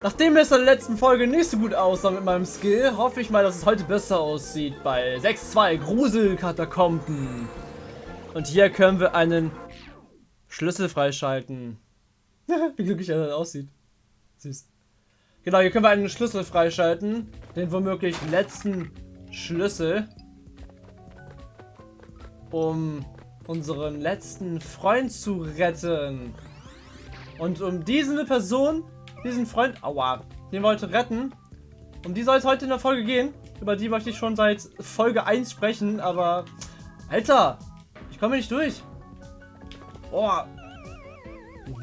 Nachdem es in der letzten Folge nicht so gut aussah mit meinem Skill, hoffe ich mal, dass es heute besser aussieht bei 6-2 Gruselkatakomben. Und hier können wir einen Schlüssel freischalten. Wie glücklich er dann aussieht. Süß. Genau, hier können wir einen Schlüssel freischalten. Den womöglich letzten Schlüssel. Um unseren letzten Freund zu retten. Und um diese Person diesen Freund, aua, den heute retten. Um die soll es heute in der Folge gehen. Über die möchte ich schon seit Folge 1 sprechen, aber... Alter, ich komme nicht durch. Boah.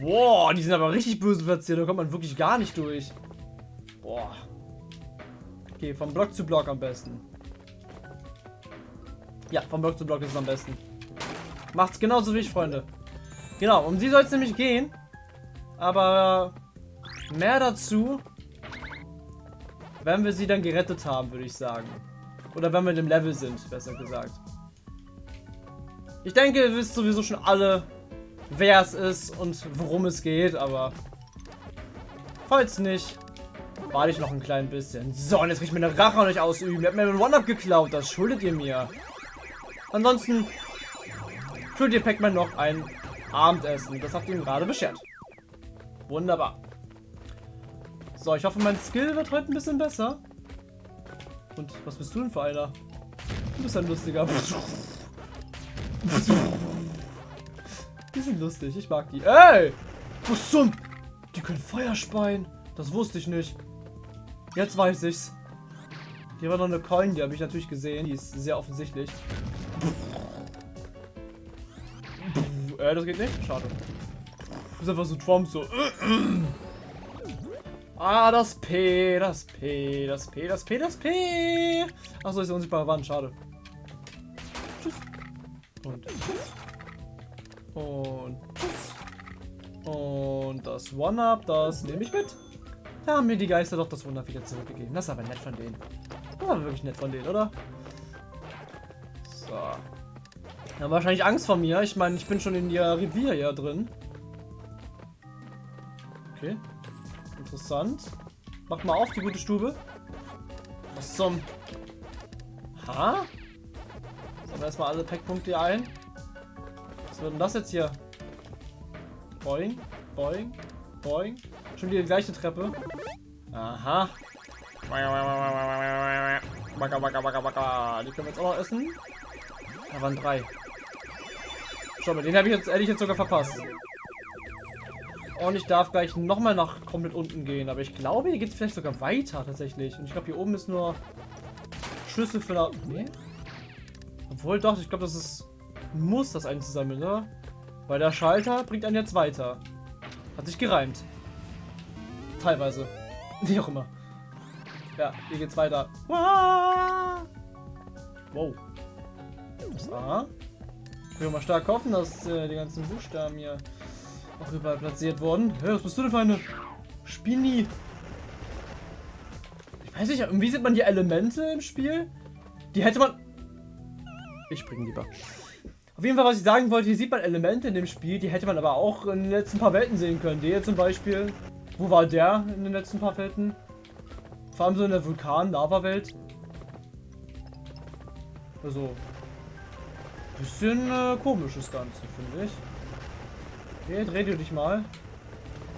Boah, die sind aber richtig böse platziert. Da kommt man wirklich gar nicht durch. Boah. Okay, vom Block zu Block am besten. Ja, vom Block zu Block ist es am besten. Macht's genauso wie ich, Freunde. Genau, um sie soll es nämlich gehen. Aber Mehr dazu, wenn wir sie dann gerettet haben, würde ich sagen. Oder wenn wir in dem Level sind, besser gesagt. Ich denke, ihr wisst sowieso schon alle, wer es ist und worum es geht, aber falls nicht, warte ich noch ein klein bisschen. So, und jetzt kann ich meine Rache an euch ausüben. Ihr habt mir einen One-Up geklaut, das schuldet ihr mir. Ansonsten schuldet ihr Pac-Man noch ein Abendessen. Das habt ihr ihm gerade beschert. Wunderbar. So, ich hoffe, mein Skill wird heute ein bisschen besser. Und was bist du denn für einer? Du bist ein lustiger. Die sind lustig, ich mag die. Ey! Was zum... Die können Feuer speien. Das wusste ich nicht. Jetzt weiß ich's. Hier war noch eine Coin, die habe ich natürlich gesehen. Die ist sehr offensichtlich. äh, das geht nicht? Schade. Das ist einfach so Trump so. Ah, das P, das P, das P, das P, das P. Achso, ist eine unsichtbare Wand, schade. Tschüss. Und tschüss. Und tschüss. Und das One-Up, das nehme ich mit. Da haben mir die Geister doch das Wunder wieder zurückgegeben. Das ist aber nett von denen. Das war wirklich nett von denen, oder? So. Die haben wahrscheinlich Angst vor mir. Ich meine, ich bin schon in ihr Revier hier drin. Okay. Interessant. Mach mal auf, die gute Stube. Was zum... Ha? Sammeln erstmal alle Packpunkte ein. Was wird denn das jetzt hier? Boing, boing, boing. Schon wieder die gleiche Treppe. Aha. Baka, baka, baka, baka. Die können wir jetzt auch noch essen. Da waren drei. Schau mal, den habe ich jetzt ehrlich jetzt sogar verpasst. Und ich darf gleich nochmal nach komplett unten gehen. Aber ich glaube, hier geht es vielleicht sogar weiter tatsächlich. Und ich glaube, hier oben ist nur Schlüssel für... eine... Nee? Obwohl doch, ich glaube, das ist... Muss das einzusammeln, oder? Weil der Schalter bringt einen jetzt weiter. Hat sich gereimt. Teilweise. Wie auch immer. Ja, hier geht's weiter. Wow. Das A. Ich will mal stark hoffen, dass äh, die ganzen Buchstaben hier auch überall platziert worden. Hä, was bist du denn für eine Spini? Ich weiß nicht, irgendwie sieht man die Elemente im Spiel. Die hätte man... Ich springe lieber. Auf jeden Fall, was ich sagen wollte, hier sieht man Elemente in dem Spiel, die hätte man aber auch in den letzten paar Welten sehen können. Der zum Beispiel. Wo war der in den letzten paar Welten? Vor allem so in der Vulkan-Lava-Welt. Also, bisschen äh, komisches Ganze, finde ich. Okay, dreh du dich mal.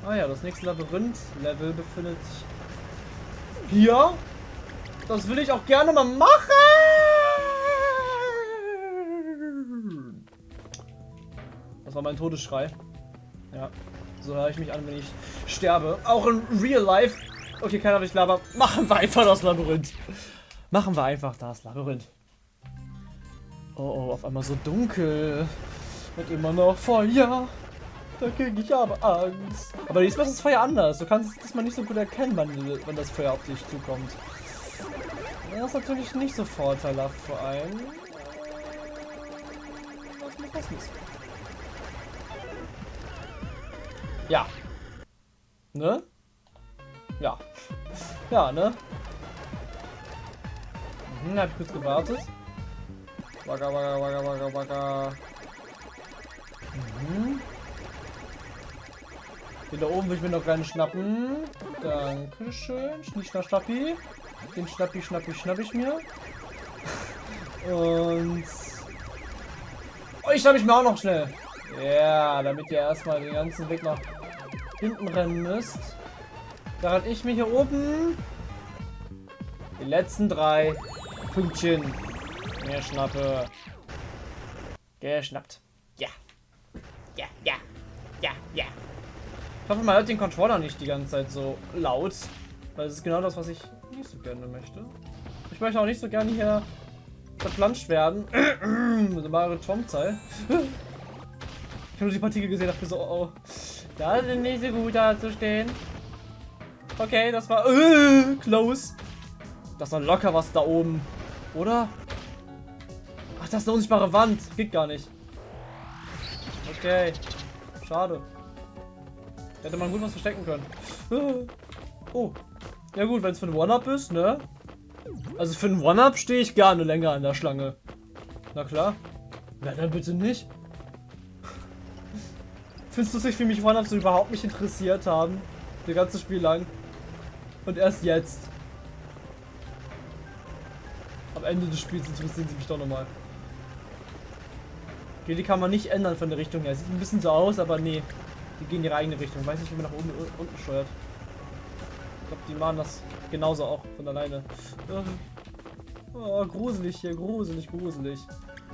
Ah ja, das nächste Labyrinth-Level befindet sich hier. Das will ich auch gerne mal machen. Das war mein Todesschrei. Ja, so höre ich mich an, wenn ich sterbe. Auch in Real Life. Okay, keiner will ich laber. Machen wir einfach das Labyrinth. Machen wir einfach das Labyrinth. Oh, oh, auf einmal so dunkel. Und immer noch Feuer. Da kriege ich aber Angst. Aber diesmal ist das Feuer anders. Du kannst es diesmal nicht so gut erkennen, wenn, wenn das Feuer auf dich zukommt. Das ist natürlich nicht so vorteilhaft vor allem. Ja. Ne? Ja. Ja, ne? Mhm, hab ich kurz gewartet. Wagga, wagga, wagga, wagga, wagga. Den da oben will ich mir noch gerne schnappen. Dankeschön. Schnischner Schnappi. Den Schnappi, Schnappi, schnapp ich mir. Und... Oh, ich schnapp ich mir auch noch schnell. Ja, damit ihr erstmal den ganzen Weg nach hinten rennen müsst. Während ich mir hier oben die letzten drei Pünktchen mir schnappe. Geschnappt. Ich hoffe, man hört den Controller nicht die ganze Zeit so laut. Weil es ist genau das, was ich nicht so gerne möchte. Ich möchte auch nicht so gerne hier verplanscht werden. Mit der Mario Tom-Zeit. Ich habe nur die Partikel gesehen, dachte so, oh, da sind nicht so gut da zu stehen. Okay, das war uh, close. Das war locker was da oben. Oder? Ach, das ist eine unsichtbare Wand. Geht gar nicht. Okay. Schade. Hätte man gut was verstecken können. Oh. Ja gut, wenn es für ein One-Up ist, ne? Also für ein One-Up stehe ich gerne länger an der Schlange. Na klar. Wer denn bitte nicht? Findest du sich für mich One-Ups so überhaupt nicht interessiert haben? Das ganze Spiel lang. Und erst jetzt. Am Ende des Spiels interessieren sie mich doch nochmal. Okay, die kann man nicht ändern von der Richtung her. Sieht ein bisschen so aus, aber nee. Die gehen ihre eigene Richtung. Weiß nicht, wie man nach oben unten steuert. Ich glaube, die machen das genauso auch von alleine. Oh, gruselig hier, gruselig, gruselig.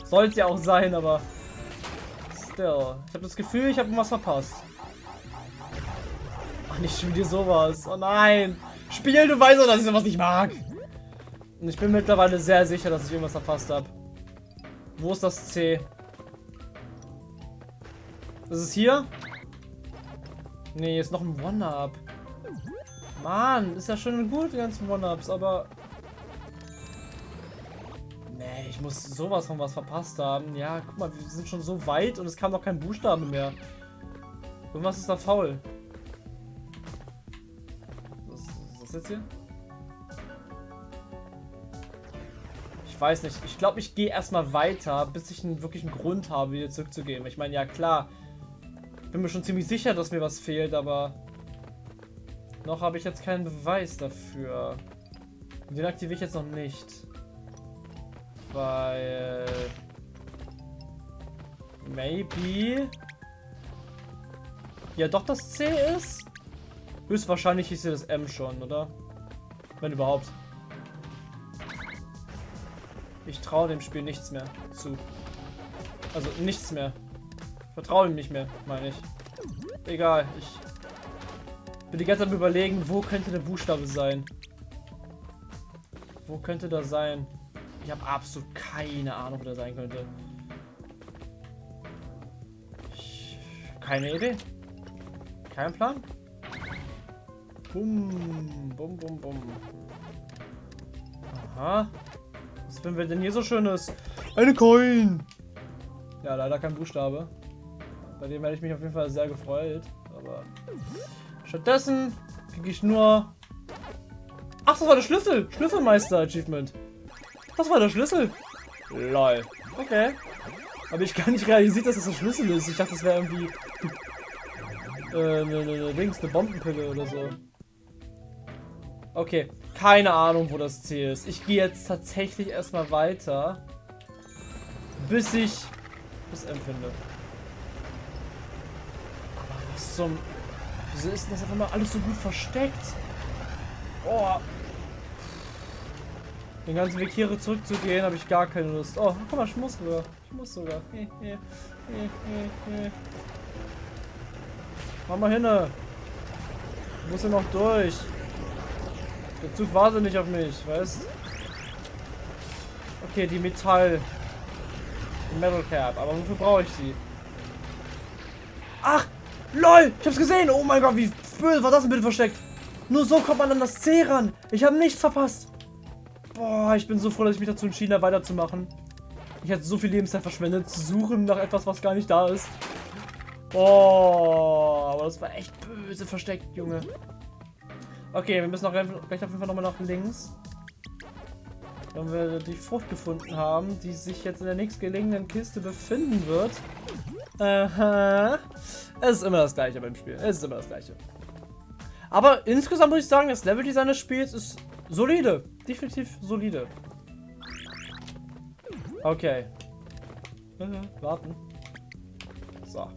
Soll es ja auch sein, aber still. Ich habe das Gefühl, ich habe was verpasst. Ach, nicht schon wieder sowas. Oh nein. Spiel, du weißt doch, dass ich sowas nicht mag. Und ich bin mittlerweile sehr sicher, dass ich irgendwas verpasst habe. Wo ist das C? Das ist hier? Nee, ist noch ein One-Up. Mann, ist ja schön gut, die ganzen One-Ups, aber Nee, ich muss sowas von was verpasst haben. Ja, guck mal, wir sind schon so weit und es kam noch kein Buchstabe mehr. Irgendwas ist da faul. Was, was ist jetzt hier? Ich weiß nicht. Ich glaube, ich gehe erstmal weiter, bis ich einen wirklichen Grund habe, wieder zurückzugehen. Ich meine, ja klar. Bin mir schon ziemlich sicher, dass mir was fehlt, aber noch habe ich jetzt keinen Beweis dafür. Den aktiviere ich jetzt noch nicht. Weil... Maybe... Ja, doch das C ist? Höchstwahrscheinlich ist hier das M schon, oder? Wenn überhaupt. Ich traue dem Spiel nichts mehr zu. Also nichts mehr. Vertraue ihm nicht mehr, meine ich. Egal, ich bin die ganze Zeit überlegen, wo könnte der Buchstabe sein? Wo könnte das sein? Ich habe absolut keine Ahnung, wo der sein könnte. Ich, keine Idee. Kein Plan. Bum, bum, bum, bum. Aha. Was finden wir denn hier so Schönes? Eine Coin! Ja, leider kein Buchstabe. Bei dem hätte ich mich auf jeden Fall sehr gefreut. Aber stattdessen kriege ich nur... Ach, das war der Schlüssel! Schlüsselmeister-Achievement. Das war der Schlüssel. Lol. Okay. Aber ich gar nicht realisiert, dass das ein Schlüssel ist. Ich dachte, das wäre irgendwie äh, eine, eine, Dings, eine Bombenpille oder so. Okay, keine Ahnung, wo das Ziel ist. Ich gehe jetzt tatsächlich erstmal weiter, bis ich das empfinde. Zum... Wieso ist das einfach mal alles so gut versteckt? Oh, den ganzen Weg hier zurückzugehen, habe ich gar keine Lust. Oh, guck mal, ich muss sogar. Ich muss sogar. Mach mal hin. Ich muss ja noch durch. Der Zug wartet nicht auf mich, weißt Okay, die Metall. Die Metal Cap. Aber wofür brauche ich sie? Ach! LOL! Ich hab's gesehen! Oh mein Gott, wie böse war das denn bitte versteckt? Nur so kommt man an das C ran. Ich habe nichts verpasst. Boah, ich bin so froh, dass ich mich dazu entschieden habe, weiterzumachen. Ich hatte so viel Lebenszeit verschwendet, zu suchen nach etwas, was gar nicht da ist. Boah, aber das war echt böse versteckt, Junge. Okay, wir müssen auch gleich auf jeden Fall nochmal nach links. Wenn wir die Frucht gefunden haben, die sich jetzt in der nächstgelegenen Kiste befinden wird. Aha. Es ist immer das gleiche beim Spiel. Es ist immer das gleiche. Aber insgesamt muss ich sagen, das Leveldesign des Spiels ist solide. Definitiv solide. Okay. Warten. So.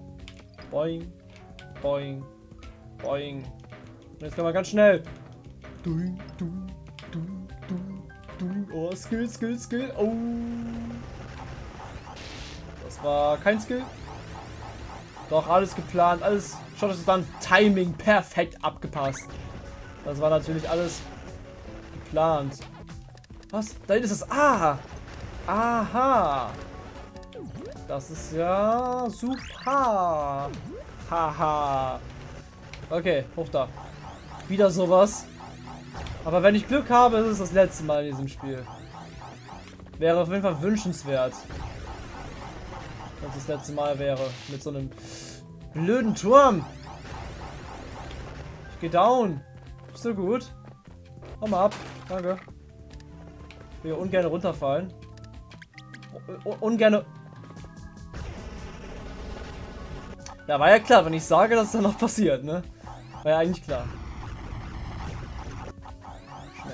Boing. Boing. Boing. Jetzt können wir ganz schnell. Duing, duing, Oh, Skill, Skill, Skill. Oh. Das war kein Skill. Doch, alles geplant, alles. Schaut es dann Timing perfekt abgepasst. Das war natürlich alles geplant. Was? Da ist das A. Aha. Das ist ja super. Haha. Okay, hoch da. Wieder sowas. Aber wenn ich Glück habe, ist es das letzte Mal in diesem Spiel. Wäre auf jeden Fall wünschenswert. Wenn es das letzte Mal wäre. Mit so einem blöden Turm. Ich geh down. Bist du gut? Hau mal ab. Danke. Ich will ungern runterfallen. ungern... Ja, war ja klar, wenn ich sage, dass es dann noch passiert, ne? War ja eigentlich klar.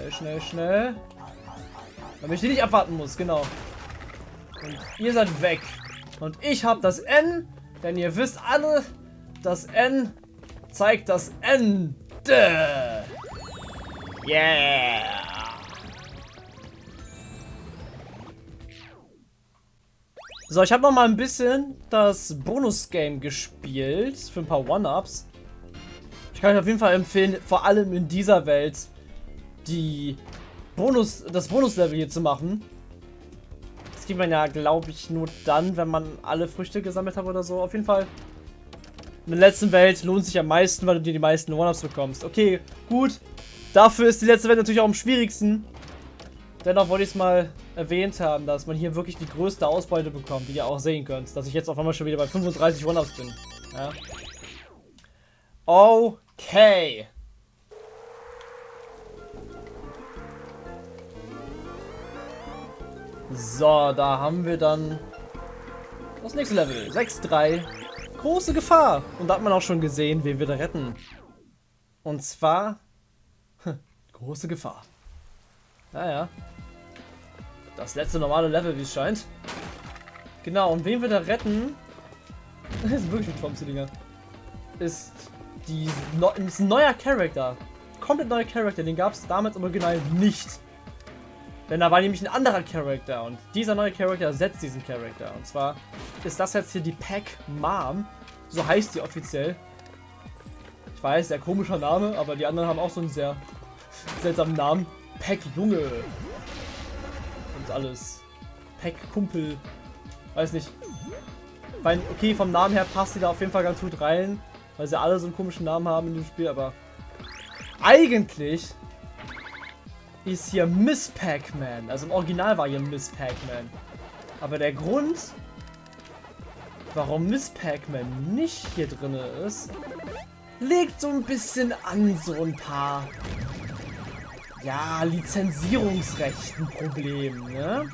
Schnell, schnell, schnell. Damit ich die nicht abwarten muss, genau. Und ihr seid weg. Und ich habe das N, denn ihr wisst alle, das N zeigt das Ende. Yeah. So, ich habe noch mal ein bisschen das Bonus-Game gespielt für ein paar One-Ups. Ich kann euch auf jeden Fall empfehlen, vor allem in dieser Welt die Bonus, das Bonus-Level hier zu machen. Das kriegt man ja, glaube ich, nur dann, wenn man alle Früchte gesammelt hat oder so. Auf jeden Fall. In der letzten Welt lohnt sich am meisten, weil du dir die meisten One-Ups bekommst. Okay, gut. Dafür ist die letzte Welt natürlich auch am schwierigsten. Dennoch wollte ich es mal erwähnt haben, dass man hier wirklich die größte Ausbeute bekommt, die ihr auch sehen könnt. Dass ich jetzt auf einmal schon wieder bei 35 One-Ups bin. Ja. Okay. So, da haben wir dann das nächste Level. 6-3. Große Gefahr. Und da hat man auch schon gesehen, wen wir da retten. Und zwar... große Gefahr. Naja. Das letzte normale Level, wie es scheint. Genau, und wen wir da retten... das ist wirklich ein Traumzillinger. Ist, die, ist ein neuer Charakter. Komplett neuer Charakter. Den gab es damals im Original nicht. Denn da war nämlich ein anderer Charakter und dieser neue Charakter ersetzt diesen Charakter. Und zwar ist das jetzt hier die Pack Mom. So heißt sie offiziell. Ich weiß, sehr komischer Name, aber die anderen haben auch so einen sehr seltsamen Namen. Pack Junge. Und alles. Pack Kumpel. Weiß nicht. Weil, okay, vom Namen her passt sie da auf jeden Fall ganz gut rein. Weil sie alle so einen komischen Namen haben in dem Spiel, aber eigentlich ist hier Miss Pac-Man. Also im Original war hier Miss Pac-Man. Aber der Grund, warum Miss Pac-Man nicht hier drin ist, liegt so ein bisschen an so ein paar, ja, Lizenzierungsrechten Problemen, ne?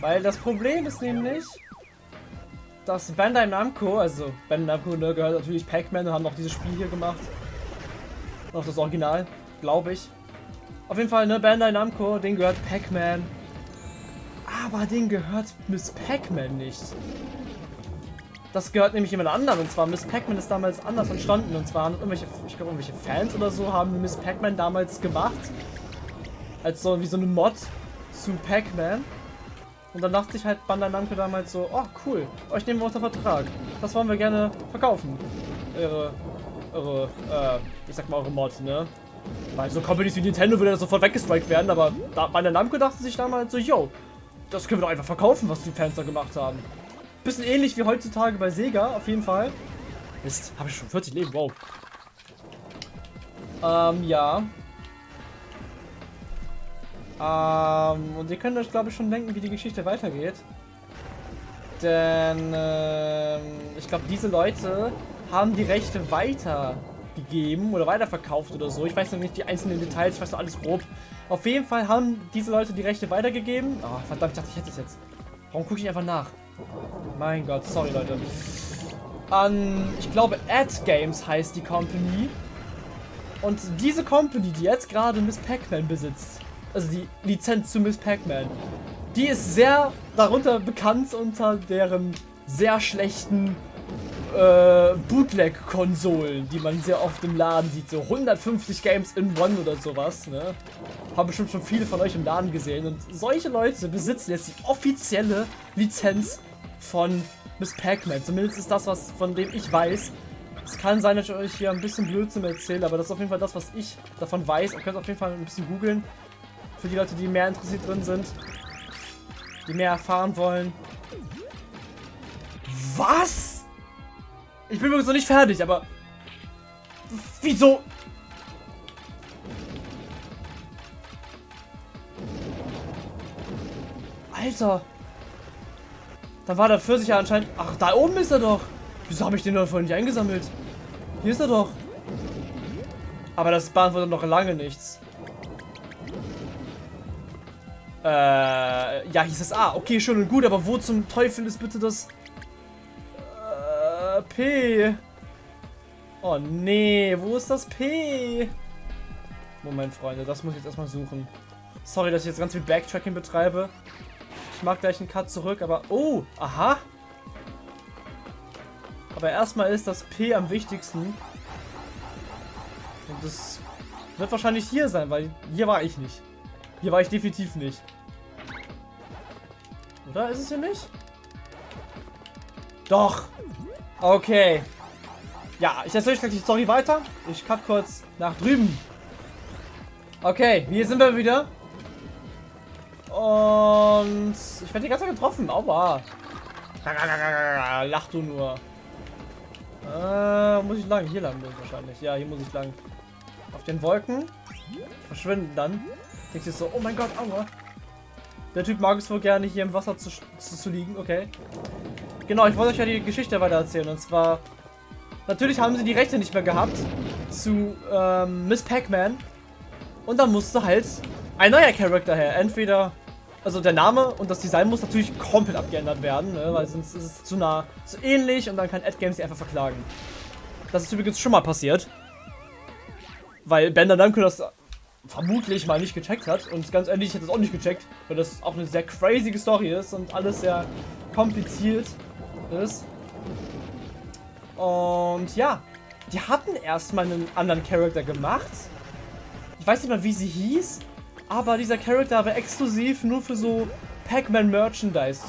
Weil das Problem ist nämlich, dass Bandai Namco, also Bandai Namco ne, gehört natürlich Pac-Man und haben noch dieses Spiel hier gemacht. Noch das Original, glaube ich. Auf jeden Fall, ne, Bandai Namco, den gehört Pac-Man. Aber den gehört Miss Pac-Man nicht. Das gehört nämlich jemand anderen. Und zwar Miss Pac-Man ist damals anders entstanden. Und zwar irgendwelche, ich glaube, irgendwelche Fans oder so haben Miss Pac-Man damals gemacht. Als so wie so eine Mod zu Pac-Man. Und dann dachte sich halt Bandai Namco damals so, oh cool, euch nehmen wir unter Vertrag. Das wollen wir gerne verkaufen. Eure, eure, äh, ich sag mal eure Mod, ne? Weil so Companies wie Nintendo würde das sofort weggestrikt werden, aber da, bei der Namco dachte sich damals so, yo, das können wir doch einfach verkaufen, was die Fans da gemacht haben. Bisschen ähnlich wie heutzutage bei Sega, auf jeden Fall. Mist, habe ich schon 40 Leben, wow. Ähm, ja. Ähm, und ihr könnt euch, glaube ich, schon denken, wie die Geschichte weitergeht. Denn, ähm, ich glaube, diese Leute haben die Rechte weiter weitergegeben oder weiterverkauft oder so. Ich weiß noch nicht die einzelnen Details, ich weiß noch alles grob. Auf jeden Fall haben diese Leute die Rechte weitergegeben. Oh, verdammt, ich dachte, ich hätte es jetzt. Warum gucke ich einfach nach? Mein Gott, sorry Leute. An, ich glaube, Ad Games heißt die Company. Und diese Company, die jetzt gerade Miss Pac-Man besitzt, also die Lizenz zu Miss Pac-Man, die ist sehr darunter bekannt unter deren sehr schlechten äh, Bootleg-Konsolen, die man sehr oft im Laden sieht. So 150 Games in One oder sowas. Ne? Haben bestimmt schon viele von euch im Laden gesehen. Und solche Leute besitzen jetzt die offizielle Lizenz von Miss Pac-Man. Zumindest ist das, was von dem ich weiß. Es kann sein, dass ich euch hier ein bisschen Blödsinn erzähle, aber das ist auf jeden Fall das, was ich davon weiß. Ihr könnt auf jeden Fall ein bisschen googeln. Für die Leute, die mehr interessiert drin sind. Die mehr erfahren wollen. Was? Ich bin übrigens noch nicht fertig, aber... Wieso? Alter. Da war der Pfirsich ja anscheinend... Ach, da oben ist er doch. Wieso habe ich den noch vorhin nicht eingesammelt? Hier ist er doch. Aber das beantwortet noch lange nichts. Äh, ja, hieß es A. Okay, schön und gut, aber wo zum Teufel ist bitte das... Oh, nee, wo ist das P? Moment, Freunde, das muss ich jetzt erstmal suchen. Sorry, dass ich jetzt ganz viel Backtracking betreibe. Ich mag gleich einen Cut zurück, aber... Oh, aha. Aber erstmal ist das P am wichtigsten. Und das wird wahrscheinlich hier sein, weil hier war ich nicht. Hier war ich definitiv nicht. Oder ist es hier nicht? Doch. Okay. Ja, ich erzähle euch gleich die Story weiter. Ich cut kurz nach drüben. Okay, hier sind wir wieder. Und ich werde die ganze Zeit getroffen. Aua. Lach du nur. Äh, muss ich lang? Hier lang muss ich wahrscheinlich. Ja, hier muss ich lang. Auf den Wolken. Verschwinden dann. Denkst du so, oh mein Gott, aua. Der Typ mag es wohl gerne, hier im Wasser zu, zu, zu liegen. Okay. Genau, ich wollte euch ja die Geschichte weiter erzählen. Und zwar, natürlich haben sie die Rechte nicht mehr gehabt zu ähm, Miss Pac-Man. Und dann musste halt ein neuer Charakter her. Entweder, also der Name und das Design muss natürlich komplett abgeändert werden, ne? weil sonst ist es zu nah, zu ähnlich und dann kann AdGames sie einfach verklagen. Das ist übrigens schon mal passiert. Weil Bender Namco das vermutlich mal nicht gecheckt hat. Und ganz ehrlich, ich hätte es auch nicht gecheckt, weil das auch eine sehr crazy Story ist und alles sehr kompliziert ist. Und ja, die hatten erstmal einen anderen Charakter gemacht. Ich weiß nicht mal, wie sie hieß, aber dieser Charakter war exklusiv nur für so Pac-Man Merchandise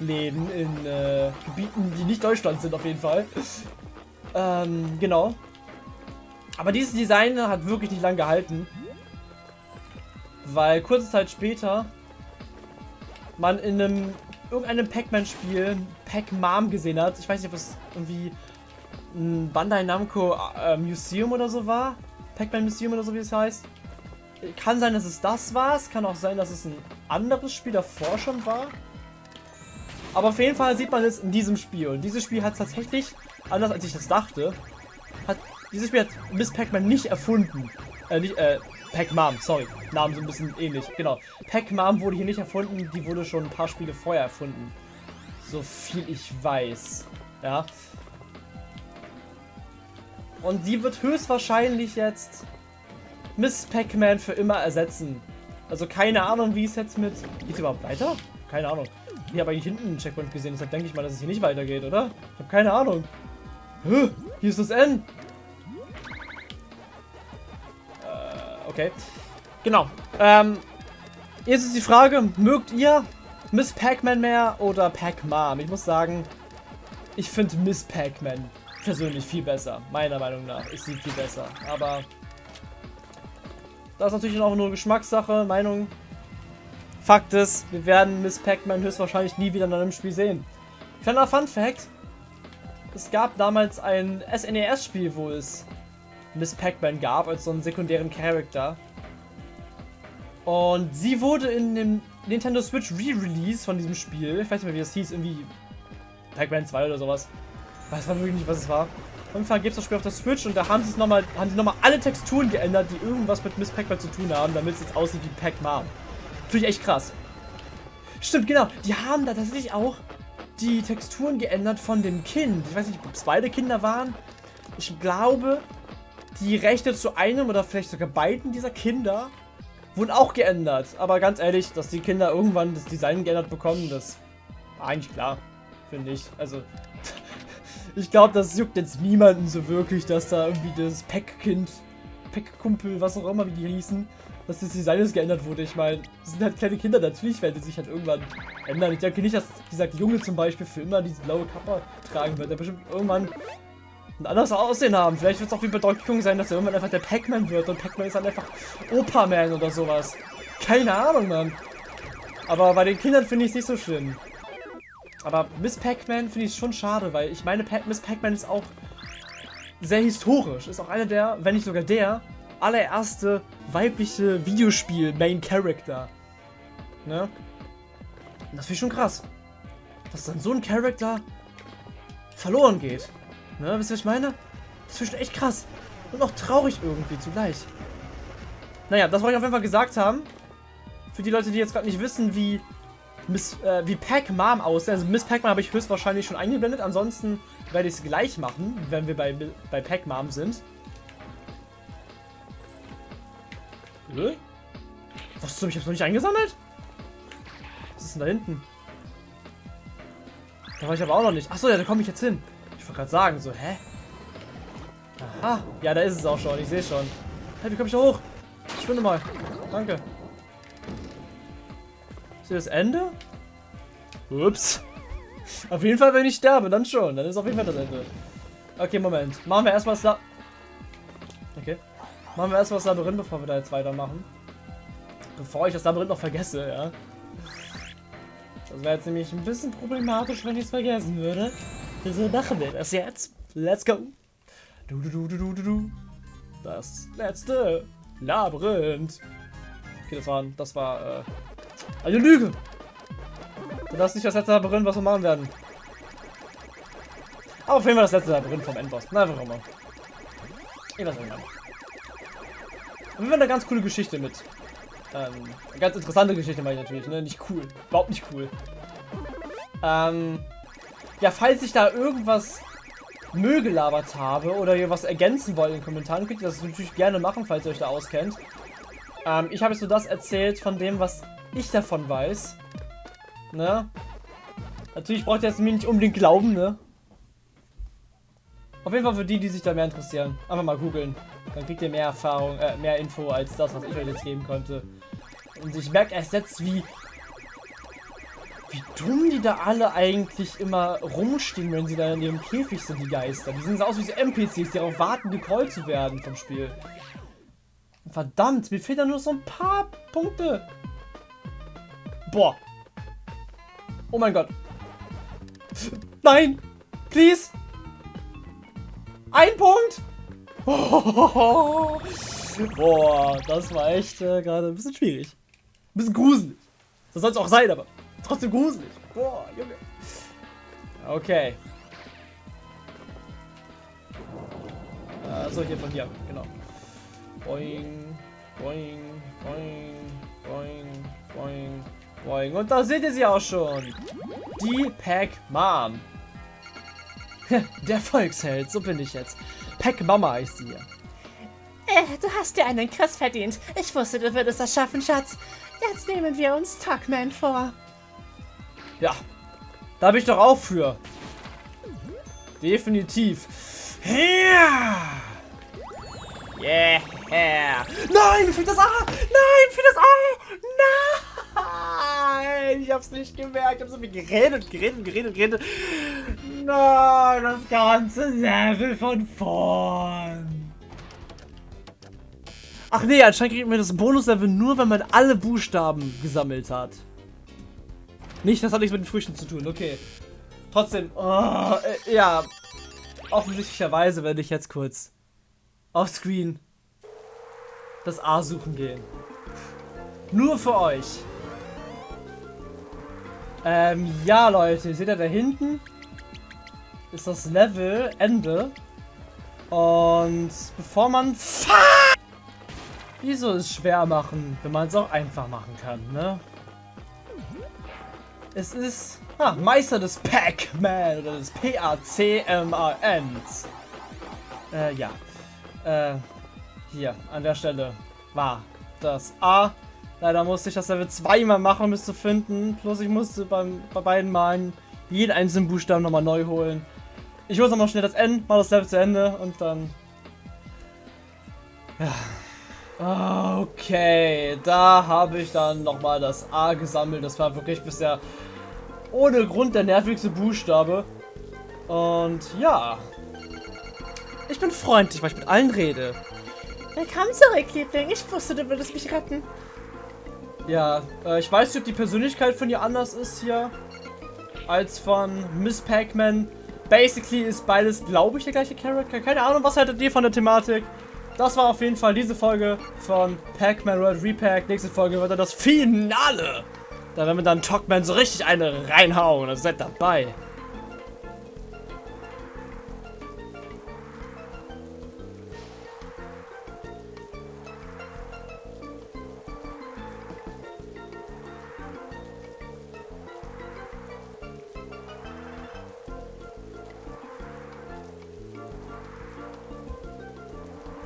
Läden in äh, Gebieten, die nicht Deutschland sind auf jeden Fall. ähm, genau. Aber dieses Design hat wirklich nicht lange gehalten. Weil kurze Zeit später man in einem irgendeinem Pac-Man-Spiel Pac-Mom gesehen hat. Ich weiß nicht, ob es irgendwie ein Bandai Namco äh, Museum oder so war. Pac-Man Museum oder so, wie es heißt. Kann sein, dass es das war. Es kann auch sein, dass es ein anderes Spiel davor schon war. Aber auf jeden Fall sieht man es in diesem Spiel. Und dieses Spiel hat tatsächlich, anders als ich das dachte, hat dieses Spiel hat Miss Pac-Man nicht erfunden. Äh, nicht, äh, Pac-Mom, sorry. Namen sind ein bisschen ähnlich. Genau. Pac-Mom wurde hier nicht erfunden, die wurde schon ein paar Spiele vorher erfunden. So viel ich weiß. Ja. Und sie wird höchstwahrscheinlich jetzt Miss Pac-Man für immer ersetzen. Also keine Ahnung, wie es jetzt mit... Geht's überhaupt weiter? Keine Ahnung. Ich habe eigentlich hinten einen Checkpoint gesehen, deshalb denke ich mal, dass es hier nicht weitergeht, oder? Ich habe keine Ahnung. Huh, hier ist das N. okay. Genau. Ähm, jetzt ist die Frage, mögt ihr Miss Pac-Man mehr oder Pac-Mom? Ich muss sagen, ich finde Miss Pac-Man persönlich viel besser. Meiner Meinung nach ist sie viel besser. Aber das ist natürlich auch nur Geschmackssache, Meinung. Fakt ist, wir werden Miss Pac-Man höchstwahrscheinlich nie wieder in einem Spiel sehen. Kleiner Fun Fact. Es gab damals ein SNES-Spiel, wo es Miss Pac-Man gab, als so einen sekundären Charakter. Und sie wurde in dem Nintendo Switch Re-Release von diesem Spiel, ich weiß nicht mehr wie das hieß, irgendwie Pac-Man 2 oder sowas. Ich weiß wirklich nicht, was es war. Auf jeden Fall gibt es das Spiel auf der Switch und da haben sie nochmal, haben sie nochmal alle Texturen geändert, die irgendwas mit Miss Pac-Man zu tun haben, damit es jetzt aussieht wie Pac-Man. Finde ich echt krass. Stimmt, genau. Die haben da tatsächlich auch die Texturen geändert von dem Kind. Ich weiß nicht, ob es beide Kinder waren. Ich glaube, die Rechte zu einem oder vielleicht sogar beiden dieser Kinder wurden auch geändert. Aber ganz ehrlich, dass die Kinder irgendwann das Design geändert bekommen, das war eigentlich klar, finde ich. Also, ich glaube, das juckt jetzt niemanden so wirklich, dass da irgendwie das Pack-Kind, Pack-Kumpel, was auch immer, wie die hießen, dass das Design jetzt geändert wurde. Ich meine, das sind halt kleine Kinder, natürlich werden die sich halt irgendwann ändern. Ich denke nicht, dass dieser Junge zum Beispiel für immer diese blaue Kappe tragen wird. Der bestimmt irgendwann ein anderes Aussehen haben. Vielleicht wird es auch Donkey Kong sein, dass er irgendwann einfach der Pac-Man wird und Pac-Man ist dann einfach Opa-Man oder sowas. Keine Ahnung, Mann. Aber bei den Kindern finde ich es nicht so schlimm. Aber Miss Pac-Man finde ich schon schade, weil ich meine, pa Miss Pac-Man ist auch sehr historisch. Ist auch einer der, wenn nicht sogar der, allererste weibliche Videospiel-Main-Character. Ne? Das finde ich schon krass. Dass dann so ein Charakter verloren geht. Ne, wisst ihr, was ich meine? Das ist schon echt krass. Und auch traurig irgendwie zugleich. Naja, das wollte ich auf jeden Fall gesagt haben. Für die Leute, die jetzt gerade nicht wissen, wie Miss, äh, wie Pac-Mom aussieht. Also Miss Pac-Man habe ich höchstwahrscheinlich schon eingeblendet. Ansonsten werde ich es gleich machen, wenn wir bei, bei Pac-Mom sind. Hä? Was zum? Ich hab's noch nicht eingesammelt? Was ist denn da hinten? Da war ich aber auch noch nicht. Achso, ja, da komme ich jetzt hin. Wollte gerade sagen, so, hä? Aha. Ja, da ist es auch schon. Ich sehe schon. Hey, wie komme ich da hoch? Ich schwinde mal. Danke. Ist hier das Ende? Ups. Auf jeden Fall, wenn ich sterbe, dann schon. Dann ist auf jeden Fall das Ende. Okay, Moment. Machen wir erstmal das La Okay. Machen wir erstmal das Labyrinth, bevor wir da jetzt weitermachen. Bevor ich das Labyrinth noch vergesse, ja. Das wäre jetzt nämlich ein bisschen problematisch, wenn ich es vergessen würde. Wieso machen wir das jetzt? Let's go. Du, du, du, du, du, du. Das letzte Labyrinth. Okay, das war, das war, äh, eine Lüge. das ist nicht das letzte Labyrinth, was wir machen werden. Aber auf jeden Fall das letzte Labyrinth vom Endboss. Na, warum immer. Ich weiß nicht mehr. Und wir haben eine ganz coole Geschichte mit. Ähm, eine ganz interessante Geschichte meine ich natürlich, ne? Nicht cool. Überhaupt nicht cool. Ähm, ja, falls ich da irgendwas Müll gelabert habe oder ihr was ergänzen wollt in den Kommentaren, könnt ihr das natürlich gerne machen, falls ihr euch da auskennt. Ähm, ich habe jetzt nur das erzählt von dem, was ich davon weiß. Ne? Natürlich braucht ihr jetzt mir nicht unbedingt glauben, ne? Auf jeden Fall für die, die sich da mehr interessieren. Einfach mal googeln. Dann kriegt ihr mehr Erfahrung, äh, mehr Info als das, was ich euch jetzt geben konnte. Und ich merke erst jetzt, wie wie dumm die da alle eigentlich immer rumstehen, wenn sie da in ihrem Käfig sind, die Geister. Die sehen so aus wie so NPCs, die darauf warten, gecallt zu werden vom Spiel. Verdammt, mir fehlen da nur so ein paar Punkte. Boah. Oh mein Gott. Nein! Please! Ein Punkt! Boah, das war echt äh, gerade ein bisschen schwierig. Ein bisschen gruselig. Das soll es auch sein, aber trotzdem gruselig. Boah, Junge. Okay. Achso, hier von hier, genau. Boing, boing, boing, boing, boing, boing. Und da seht ihr sie auch schon. Die Pack Mom. Der Volksheld, so bin ich jetzt. Pack Mama heißt sie hier. Äh, du hast dir einen Chris verdient. Ich wusste, du würdest das schaffen, Schatz. Jetzt nehmen wir uns Tuckman vor. Ja, da bin ich doch auch für. Definitiv. Ja. Yeah. Nein, für das A. Nein, für das A. Nein. Ich hab's nicht gemerkt. Ich hab so viel geredet, geredet, geredet, geredet. Nein, das ganze Level von vorn. Ach nee, anscheinend kriegt man das Bonuslevel nur, wenn man alle Buchstaben gesammelt hat. Nicht, das hat nichts mit den Früchten zu tun, okay. Trotzdem, oh, äh, ja. Offensichtlicherweise werde ich jetzt kurz auf Screen das A suchen gehen. Nur für euch. Ähm, ja, Leute, seht ihr da hinten? Ist das Level Ende. Und bevor man... Wieso es schwer machen, wenn man es auch einfach machen kann, ne? Es ist ah, Meister des Pac-Man oder des P-A-C-M-A-Ns. Äh, ja. Äh, hier, an der Stelle war das A. Leider musste ich das Level zweimal machen, um es zu finden. Plus ich musste beim, bei beiden Malen jeden einzelnen Buchstaben nochmal neu holen. Ich hole nochmal schnell das N, mal das Level zu Ende und dann... Ja. Okay, da habe ich dann nochmal das A gesammelt. Das war wirklich bisher ohne Grund der nervigste Buchstabe. Und ja. Ich bin freundlich, weil ich mit allen rede. Willkommen zurück, Liebling. Ich wusste, du würdest mich retten. Ja, äh, ich weiß nicht, ob die Persönlichkeit von ihr anders ist hier als von Miss Pac-Man. Basically ist beides, glaube ich, der gleiche Charakter. Keine Ahnung, was haltet ihr von der Thematik? Das war auf jeden Fall diese Folge von Pac-Man World Repack. Nächste Folge wird dann das Finale. Da werden wir dann Talkman so richtig eine reinhauen. Also seid dabei.